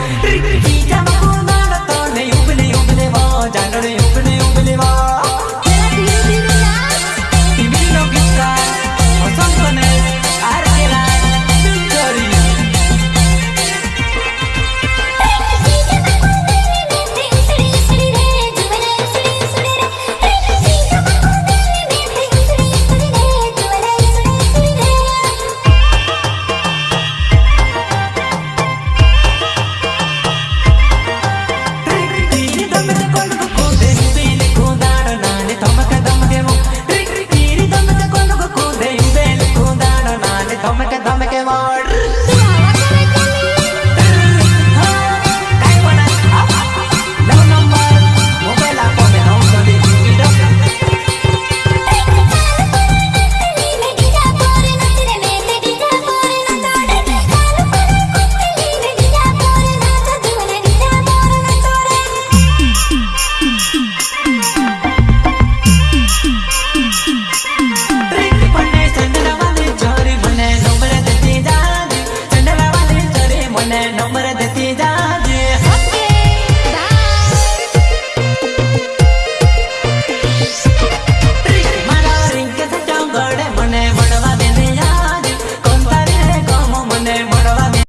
Ricky.